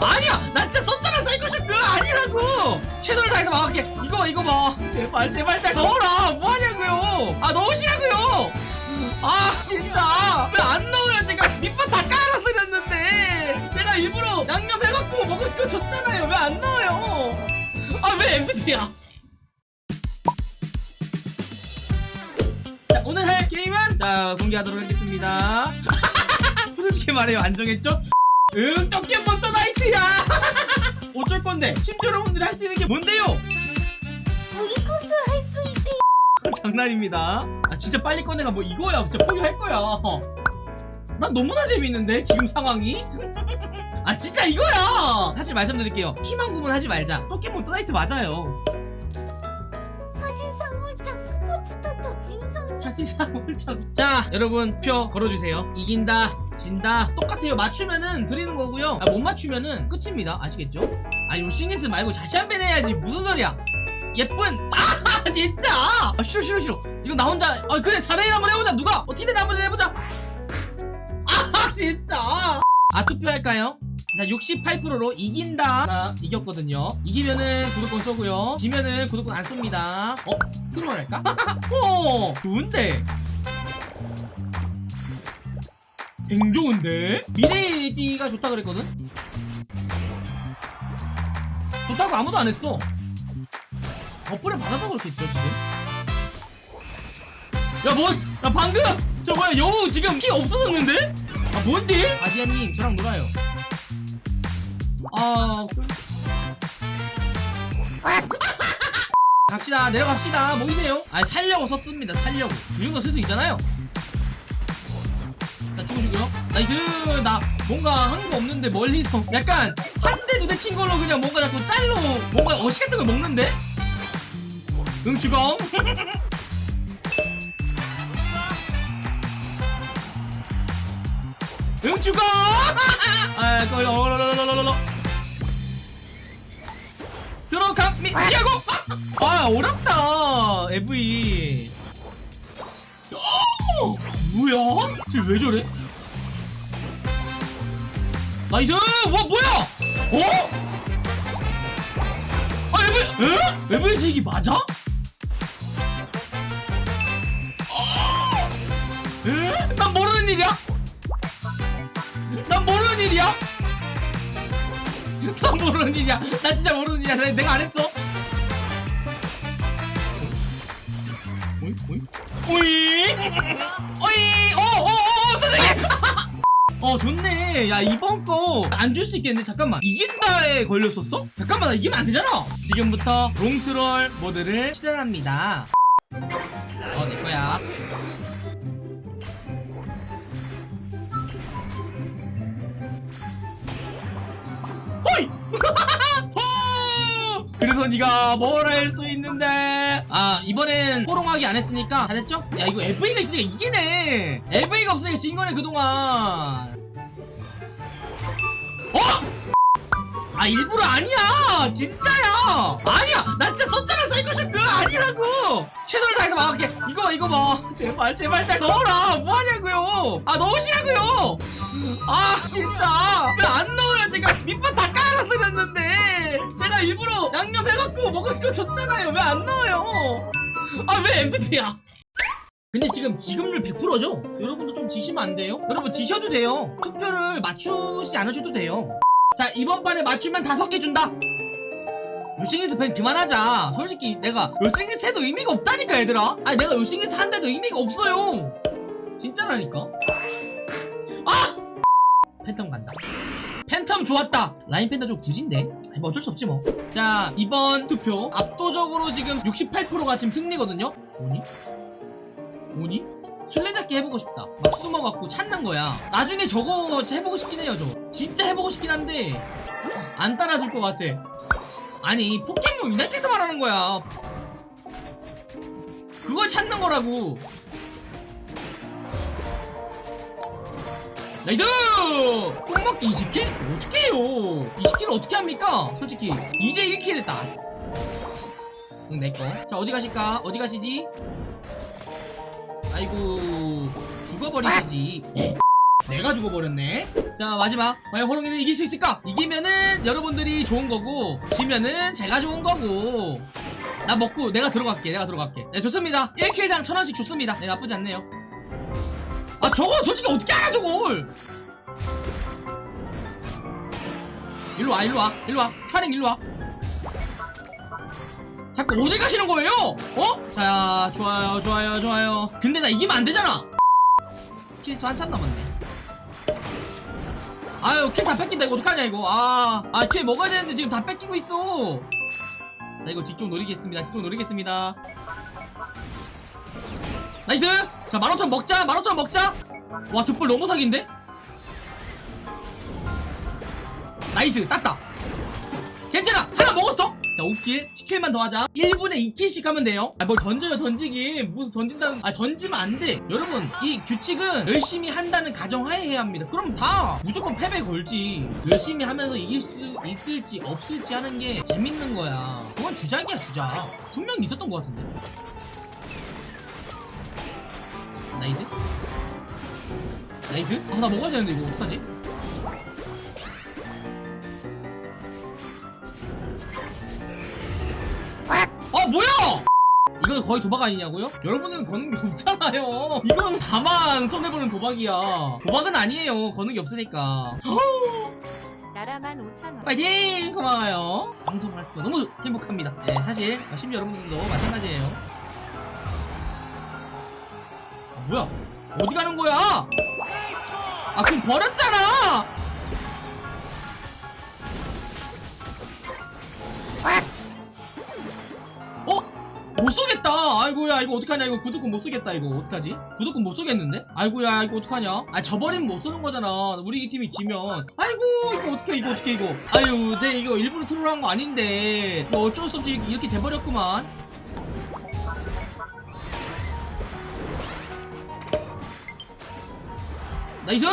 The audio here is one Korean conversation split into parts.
아니야! 나 진짜 썼잖아 사이코쇼 그거 아니라고! 최선을 다해서 막을게 이거 봐 이거 봐. 제발 제발 잘 넣어라! 뭐하냐고요! 아 넣으시라고요! 아 진짜! 왜 안 넣어요? 제가 밑밥 다 깔아드렸는데! 제가 일부러 양념 해갖고 먹을 거 줬잖아요. 왜 안 넣어요? 아 왜 MVP야? 자 오늘 할 게임은 자 공개하도록 하겠습니다. 솔직히 말해요. 안 정했죠? 응 떡켓몬 또 나이트야. 어쩔 건데? 심지어 여러분들이 할 수 있는 게 뭔데요? 무기 코스 할 수 있대. 장난입니다. 아 진짜 빨리 꺼내가 뭐 이거야. 진짜 포기할 거야. 난 너무나 재밌는데 지금 상황이? 아 진짜 이거야! 사실 말씀드릴게요. 희망 구분하지 말자. 포켓몬 또나이트 맞아요. 사실상 홀짝 스포츠 타터 갱상. 사실상 홀짝 자 여러분 표 걸어주세요. 이긴다 진다. 똑같아요. 맞추면은 드리는 거고요. 아, 못 맞추면은 끝입니다. 아시겠죠? 아 요싱이스 말고 다시 한 번 해야지. 무슨 소리야? 예쁜. 아 진짜! 아, 싫어 싫어 싫어. 이거 나 혼자 아 그래. 4대1 한번 해보자. 누가? 어떻게든 한번 해보자. 아 진짜! 아 투표할까요? 자 68%로 이긴다. 이겼거든요. 이기면은 구독권 쏘고요. 지면은 구독권 안 쏩니다. 어? 트롤 할까? 어 좋은데 댕 좋은데? 미래지가 좋다 그랬거든? 좋다고 아무도 안 했어 버프를 받아서 그렇겠죠 지금 야 뭐, 야 방금 저 뭐야 여우 지금 키 없어졌는데? 아 뭔데? 아디아님 저랑 놀아요 아 그- 갑시다 내려갑시다 모이세요 아 살려고 썼습니다 살려고 이 정도 쓸 수 있잖아요 자 죽으시고요 nice 나 뭔가 한 거 없는데 멀리서 약간 한 대 두 대 친 걸로 그냥 뭔가 자꾸 짤로 뭔가 어시 같은 걸 먹는데? 응 주검 응 주검 아 거의 어러러러러러 들어갑니야고! 아 어렵다 AV 어, 뭐야? 쟤왜 저래? 나이스! 와 뭐야? 어? 아 AV 에? AV 제기 맞아? 어? 에? 난 모르는 일이야? 난 모르는 일이야? 난 모르는 일이야 나 진짜 모르는 일이야 내- 내가 안 했어 오이 오이 오이 오이 어 좋네. 야 이번 거 안 줄 수 있겠는데 잠깐만. 이긴다에 걸렸었어? 잠깐만 나 이기면 안 되잖아. 지금부터 롱트롤 모드를 시작합니다. 어 내거야. 호이 호! 그래서 네가 뭘 할 수 있는데 아 이번엔 호롱하기 안 했으니까 잘했죠? 야 이거 FA가 있으니까 이기네 FA가 없으니까 진 거네 그동안 어? 아 일부러 아니야. 진짜야. 아니야. 나 진짜 썼잖아 사이코쇼 그거 아니라고. 최선을 다해서 막을게 이거 봐 이거 봐 제발 제발 잘 넣어라. 뭐하냐고요. 아 넣으시라고요. 아 진짜. 왜 안 넣어요? 제가 밑밥 다 깔아드렸는데. 제가 일부러 양념 해갖고 먹을 거 줬잖아요. 왜 안 넣어요? 아 왜 MVP야? 근데 지금 지급률 100%죠? 여러분도 좀 지시면 안 돼요? 여러분 지셔도 돼요. 투표를 맞추지 않으셔도 돼요 자 이번 판에 맞추면 다섯 개 준다. 요싱이스 팬 그만하자. 솔직히 내가 요싱이스 해도 의미가 없다니까 얘들아. 아니 내가 요싱이스 한데도 의미가 없어요. 진짜라니까? 아! 팬텀 간다. 팬텀 좋았다. 라인 팬텀 좀 굳인데? 뭐 어쩔 수 없지 뭐자 이번 투표. 압도적으로 지금 68%가 지금 승리거든요? 뭐니? 뭐니? 술래잡기 해보고 싶다. 막 숨어갖고 찾는 거야. 나중에 저거 해보고 싶긴 해요 저 진짜 해보고 싶긴 한데 안 따라줄 것 같아. 아니 포켓몬 유나이트에서 말하는 거야. 그걸 찾는 거라고. nice! 뽕먹기 20킬? 어떻게 해요? 20킬을 어떻게 합니까? 솔직히 이제 1킬 했다. 응 내꺼 자 어디 가실까? 어디 가시지? 아이고 죽어버리시지 내가 죽어버렸네. 자 마지막. 과연 호롱이는 이길 수 있을까? 이기면은 여러분들이 좋은 거고 지면은 제가 좋은 거고. 나 먹고 내가 들어갈게 내가 들어갈게. 네 좋습니다. 1킬당 1000원씩 좋습니다. 네 나쁘지 않네요. 아 저거 솔직히 어떻게 알아 저걸? 일로와 일로와 일로와. 촬영 일로와. 자꾸 어디 가시는 거예요? 어? 자 좋아요 좋아요 좋아요. 근데 나 이기면 안 되잖아. 킬수 한참 남았네 아유 킬 다 뺏긴다 이거 어떡하냐 이거. 아아킬 먹어야 되는데 지금 다 뺏기고 있어. 자 이거 뒤쪽 노리겠습니다 뒤쪽 노리겠습니다. nice! 자 15,000 먹자 15,000 먹자. 와 득볼 너무 사기인데? nice 땄다. 괜찮아 하나 먹었어 자 5킬 10킬만 더 하자. 1분에 2킬씩 하면 돼요. 아 뭘 던져요 던지기. 무슨 던진다는 아 던지면 안 돼. 여러분 이 규칙은 열심히 한다는 가정하에 해야 합니다. 그럼 다 무조건 패배 걸지. 열심히 하면서 이길 수 있을지 없을지 하는 게 재밌는 거야. 그건 주작이야 주작. 분명히 있었던 것 같은데. nice? nice? 아, 나 먹어야 되는데 이거 어떡하지? 아 뭐야! 이건 거의 도박 아니냐고요? 여러분은 거는 게 없잖아요. 이건 다만 손해보는 도박이야. 도박은 아니에요. 거는 게 없으니까. 나라만 5천원 파이팅! 고마워요. 방송을 할 수 너무 행복합니다. 네, 사실 심지어 여러분들도 마찬가지예요. 아, 뭐야? 어디 가는 거야? 아 그럼 버렸잖아! 못 쏘겠다. 아이고야 이거 어떡하냐 이거 구독권 못 쏘겠다 이거 어떡하지? 구독권 못 쏘겠는데? 아이고야 이거 어떡하냐? 아 저버리면 못 쏘는 거잖아. 우리 팀이 지면 아이고 이거 어떡해 이거 어떡해 이거. 아유 내 이거 일부러 트롤 한 거 아닌데 이거 어쩔 수 없이 이렇게 돼버렸구만. nice!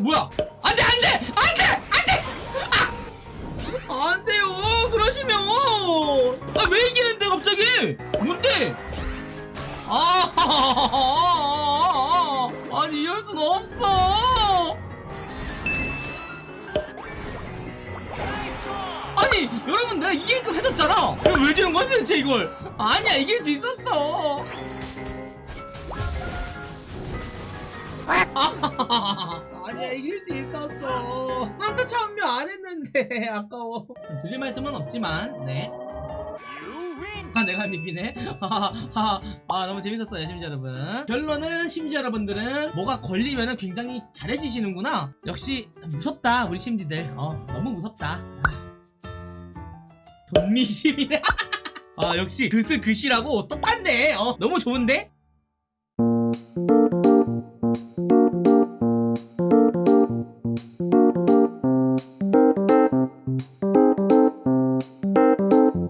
뭐야? 안돼 안돼 안돼 안돼! 아! 안 돼요 그러시면 뭔데? 아 아니 이럴 순 없어. 아니 여러분 내가 이기게끔 해줬잖아. 왜 지는 거지 대체 이걸? 아니야 이길 수 있었어. 아니야 이길 수 있었어. 깜짝 참여 안 했는데 아까워. 드릴 말씀은 없지만 네 아, 내가 MVP네. 하하하. 아, 너무 재밌었어요, 심지어 여러분. 결론은 심지어 여러분들은 뭐가 걸리면은 굉장히 잘해지시는구나. 역시 무섭다, 우리 심지들. 어, 너무 무섭다. 아. 돈미심이네. 아, 역시 그스 그시라고 똑같네. 어, 너무 좋은데?